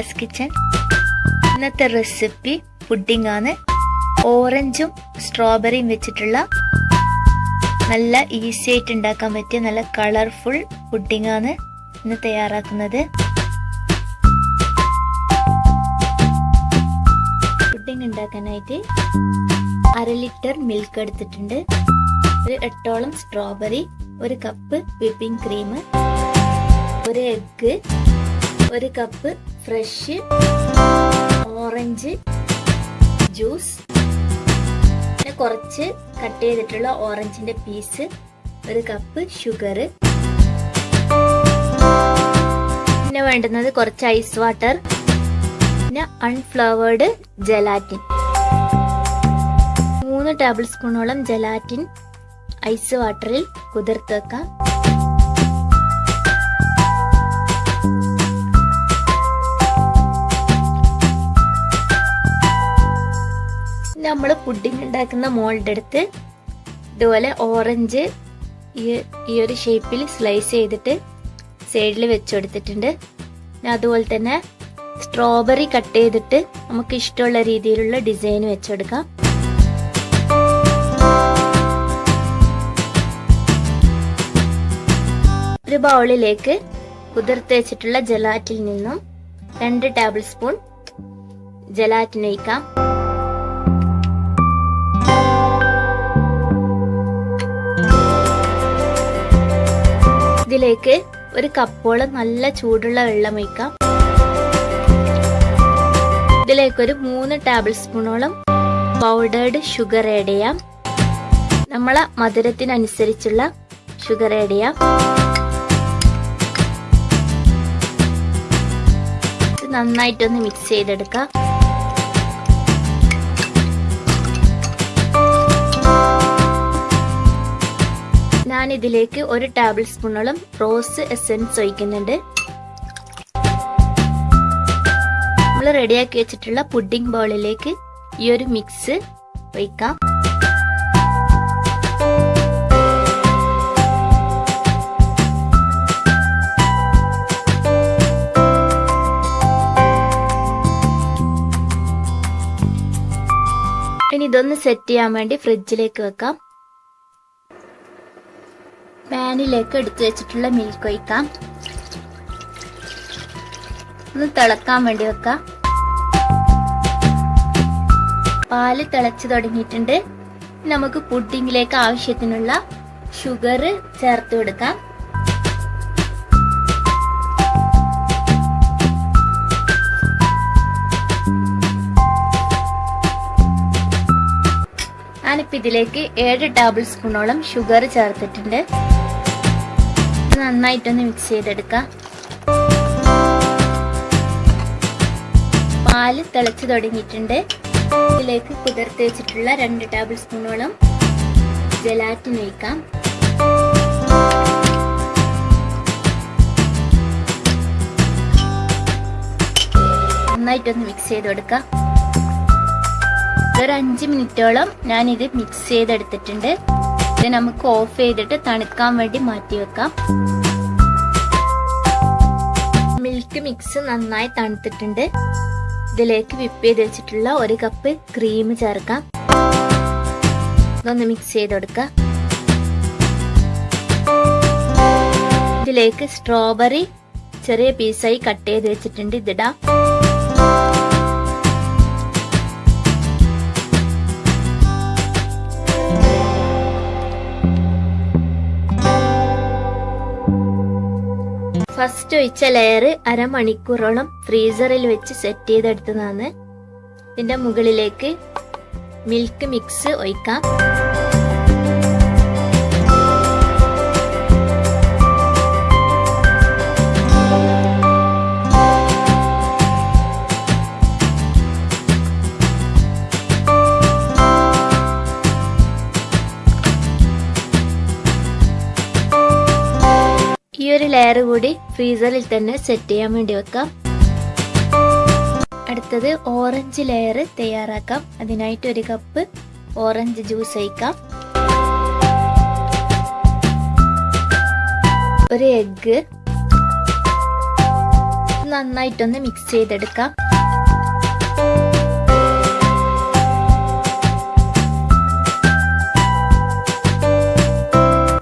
Sheela's kitchen ഇന്നത്തെ recipe pudding ആണ്. ഓറഞ്ചും സ്ട്രോബെറിയും വെച്ചിട്ടുള്ള നല്ല ഈസി ആയിട്ട് ഉണ്ടാക്കാൻ പറ്റിയ നല്ല കളർഫുൾ പുഡിംഗ് ആണ് ഇന്ന് തയ്യാറാക്കുന്നത്. പുഡിംഗ് ഉണ്ടാക്കാനായിട്ട് അര ലിറ്റർ മിൽക്ക് എടുത്തിട്ടുണ്ട്. ഒരു എട്ടോളം സ്ട്രോബെറി ഒരു കപ്പ് വിപ്പിംഗ് ക്രീം ഒരു എഗ്ഗ് ഒരു കപ്പ് ഫ്രഷ് ഓറഞ്ച് ജ്യൂസ് പിന്നെ കുറച്ച് കട്ട് ചെയ്തിട്ടുള്ള ഓറഞ്ചിന്റെ പീസ് ഒരു കപ്പ് ഷുഗർ പിന്നെ വേണ്ടുന്നത് കുറച്ച് ഐസ് വാട്ടർ പിന്നെ അൺഫ്ലവേർഡ് ജലാറ്റിൻ മൂന്ന് ടേബിൾ സ്പൂണോളം ജലാറ്റിൻ ഐസ് വാട്ടറിൽ കുതിർത്ത് വെക്കാം. നമ്മൾ പുഡിംഗ് ഉണ്ടാക്കുന്ന മോളുടെ അടുത്ത് ഇതുപോലെ ഓറഞ്ച് ഈ ഈ ഒരു ഷേപ്പിൽ സ്ലൈസ് ചെയ്തിട്ട് സൈഡിൽ വെച്ചുകൊടുത്തിട്ടുണ്ട് പിന്നെ അതുപോലെ തന്നെ സ്ട്രോബെറി കട്ട് ചെയ്തിട്ട് നമുക്ക് ഇഷ്ടമുള്ള രീതിയിലുള്ള ഡിസൈൻ വെച്ചെടുക്കാം. ഒരു ബൗളിലേക്ക് കുതിർത്ത് വെച്ചിട്ടുള്ള ജലാറ്റിൽ നിന്നും രണ്ട് ടേബിൾ സ്പൂൺ ജലാറ്റിൻ ഒഴിക്കാം. ഇതിലേക്ക് ഒരു കപ്പോളം നല്ല ചൂടുള്ള വെള്ളം ഒഴിക്കാം. ഇതിലേക്ക് ഒരു മൂന്ന് ടേബിൾ സ്പൂണോളം പൗഡേർഡ് ഷുഗർ ആഡ് ചെയ്യാം. നമ്മളെ മധുരത്തിനനുസരിച്ചുള്ള ഷുഗർ ആഡ് ചെയ്യാം. നന്നായിട്ടൊന്ന് മിക്സ് ചെയ്തെടുക്കാം. ഞാൻ ഇതിലേക്ക് ഒരു ടേബിൾ സ്പൂണോളം റോസ് എസെൻസ് ഒഴിക്കുന്നുണ്ട്. നമ്മൾ റെഡിയാക്കി വെച്ചിട്ടുള്ള പുഡിംഗ് ബോളിലേക്ക് ഈ ഒരു മിക്സ് ഒഴിക്കാം. ഇനി ഇതൊന്ന് സെറ്റ് ചെയ്യാൻ വേണ്ടി ഫ്രിഡ്ജിലേക്ക് വെക്കാം. പാനിലേക്ക് എടുത്തു വെച്ചിട്ടുള്ള മിൽക്ക് ഒഴിക്കാം. ഒന്ന് തിളക്കാൻ വേണ്ടി വെക്കാം. പാൽ തിളച്ചു തുടങ്ങിയിട്ടുണ്ട്. നമുക്ക് പുഡിങ്ങിലേക്ക് ആവശ്യത്തിനുള്ള ഷുഗർ ചേർത്ത് കൊടുക്കാം. ഞാനിപ്പോ ഇതിലേക്ക് ഏഴ് ടേബിൾ സ്പൂണോളം ഷുഗർ ചേർത്തിട്ടുണ്ട്. നന്നായിട്ടൊന്ന് മിക്സ് ചെയ്തെടുക്കാം. പാൽ തിളച്ചു തുടങ്ങിയിട്ടുണ്ട്. ഇതിലേക്ക് കുതിർത്ത് വെച്ചിട്ടുള്ള രണ്ട് ടേബിൾ സ്പൂണോളം ജലാറ്റിൻ ഒഴിക്കാം. നന്നായിട്ടൊന്ന് മിക്സ് ചെയ്ത് കൊടുക്കാം. ഒരു അഞ്ച് മിനിറ്റോളം ഞാനിത് മിക്സ് ചെയ്തെടുത്തിട്ടുണ്ട്. ഇത് നമുക്ക് ഓഫ് ചെയ്തിട്ട് തണുക്കാൻ വേണ്ടി മാറ്റി വെക്കാം. മിൽക്ക് മിക്സ് നന്നായി തണുത്തിട്ടുണ്ട്. ഇതിലേക്ക് വിപ്പ് ചെയ്ത് വെച്ചിട്ടുള്ള ഒരു കപ്പ് ക്രീം ചേർക്കാം. ഇതൊന്ന് മിക്സ് ചെയ്ത് കൊടുക്കാം ഇതിലേക്ക് സ്ട്രോബെറി ചെറിയ പീസായി കട്ട് ചെയ്ത് വെച്ചിട്ടുണ്ട്. ഇതിടാം. ഫസ്റ്റ് ഒഴിച്ച ലെയർ അരമണിക്കൂറോളം ഫ്രീസറിൽ വെച്ച് സെറ്റ് ചെയ്തെടുത്തതാണ്. ഇതിന്റെ മുകളിലേക്ക് മിൽക്ക് മിക്സ് ഒഴിക്കാം. ഫ്രീസറിൽ തന്നെ സെറ്റ് ചെയ്യാൻ വേണ്ടി വെക്കാം. അടുത്തത് ഓറഞ്ച് ലെയർ തയ്യാറാക്കാം. അതിനായിട്ട് ഒരു കപ്പ് ഓറഞ്ച് ജ്യൂസ് ഒഴിക്കാം. ഒരു എഗ്ഗ് നന്നായിട്ടൊന്ന് മിക്സ് ചെയ്തെടുക്കാം.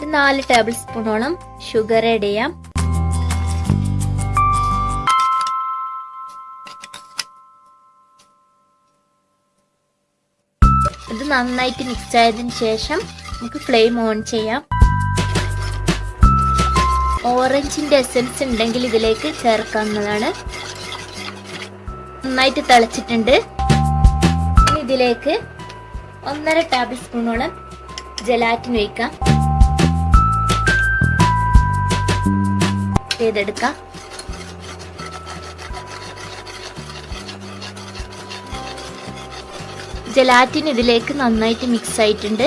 നാല് ടേബിൾ സ്പൂണോളം ഷുഗർ ആഡ് ചെയ്യാം. നന്നായിട്ട് മിക്സ് ആയതിനു ശേഷം നമുക്ക് ഫ്ലെയിം ഓൺ ചെയ്യാം. ഓറഞ്ചിന്റെ എസൻസ് ഉണ്ടെങ്കിൽ ഇതിലേക്ക് ചേർക്കാവുന്നതാണ്. നന്നായിട്ട് തിളച്ചിട്ടുണ്ട്. ഇതിലേക്ക് ഒന്നര ടേബിൾ സ്പൂണോളം ജലാറ്റിൻ ഒഴിക്കാം. ചെയ്തെടുക്കാം ജലാറ്റിൻ ഇതിലേക്ക് നന്നായിട്ട് മിക്സ് ആയിട്ടുണ്ട്.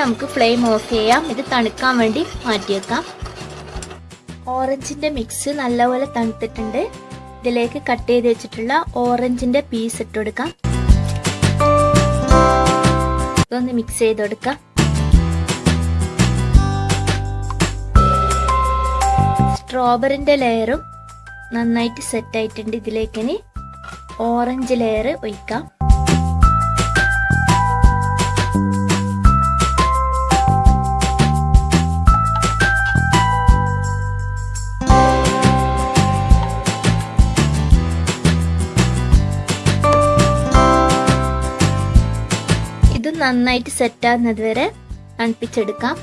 നമുക്ക് ഫ്ലെയിം ഓഫ് ചെയ്യാം. ഇത് തണുക്കാൻ വേണ്ടി മാറ്റിയേക്കാം ഓറഞ്ചിന്റെ മിക്സ് നല്ലപോലെ തണുത്തിട്ടുണ്ട്. ഇതിലേക്ക് കട്ട് ചെയ്ത് വെച്ചിട്ടുള്ള ഓറഞ്ചിന്റെ പീസ് ഇട്ട് കൊടുക്കാം. ഇതൊന്ന് മിക്സ് ചെയ്ത് കൊടുക്കാം. സ്ട്രോബെറിന്റെ ലെയറും നന്നായിട്ട് സെറ്റ് ആയിട്ടുണ്ട്. ഇതിലേക്ക് ഇനി ഓറഞ്ച് ലെയർ ഒഴിക്കാം. നന്നായിട്ട് സെറ്റ് ആകുന്നത് വരെ തണുപ്പിച്ചെടുക്കാം.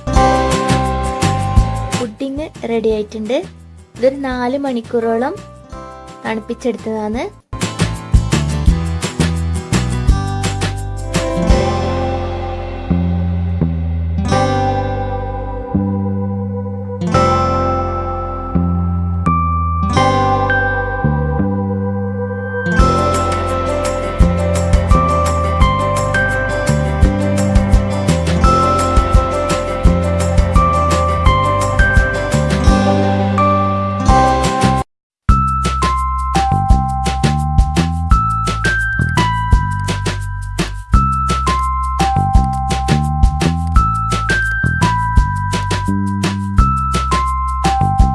പുഡിങ് റെഡി ആയിട്ടുണ്ട്. ഇതൊരു നാല് മണിക്കൂറോളം തണുപ്പിച്ചെടുത്തതാണ്.